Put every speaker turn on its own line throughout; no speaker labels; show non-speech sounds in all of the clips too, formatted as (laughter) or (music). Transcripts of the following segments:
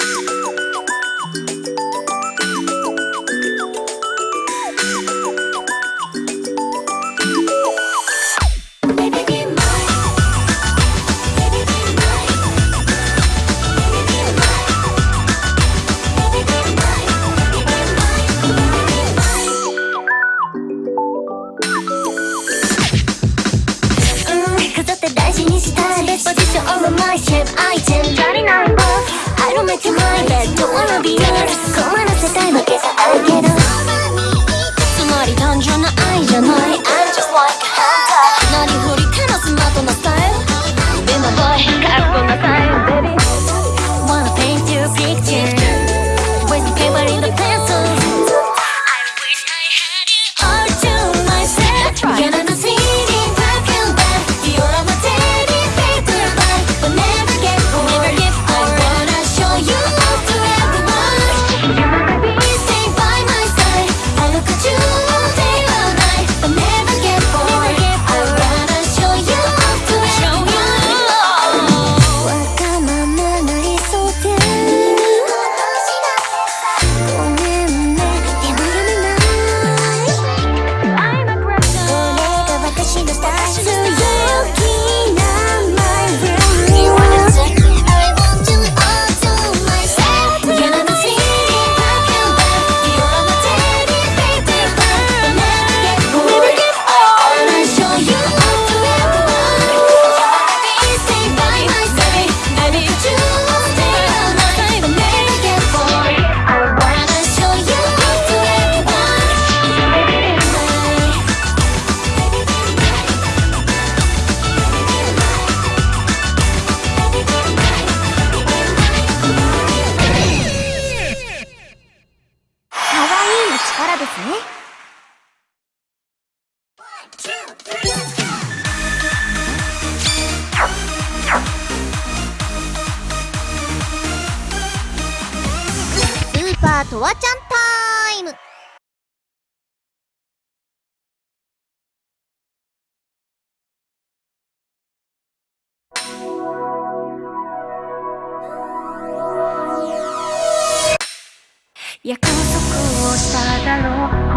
Thank you. in my bed Don't wanna be yours 困らせたいわけじゃないけどつまり単純な愛じゃない I'm just like
ーパートワちゃんタイム。
をしただろう。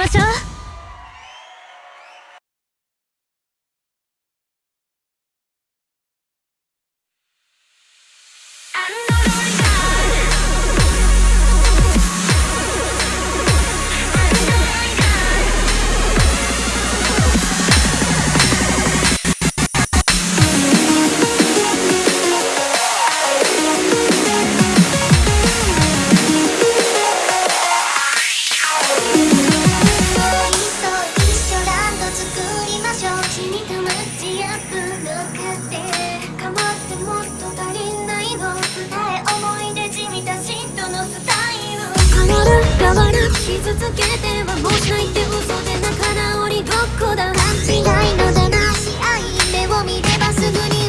ましょう。がる傷つけてはもしないって嘘で仲直りごっこだ勘違いのだな試合目を見ればすぐに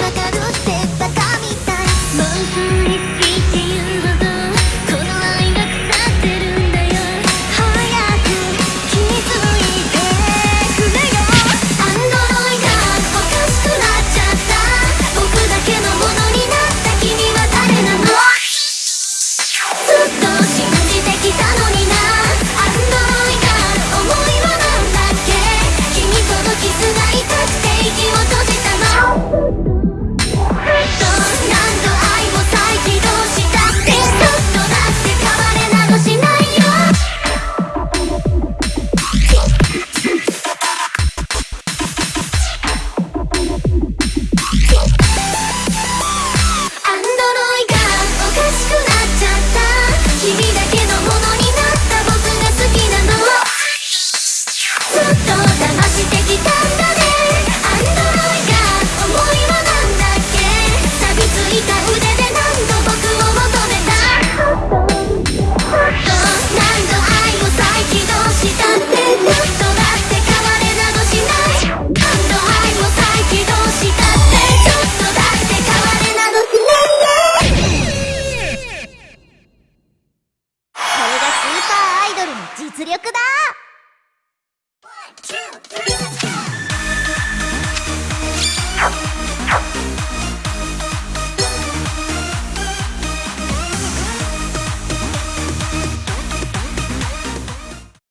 Yeah. (laughs)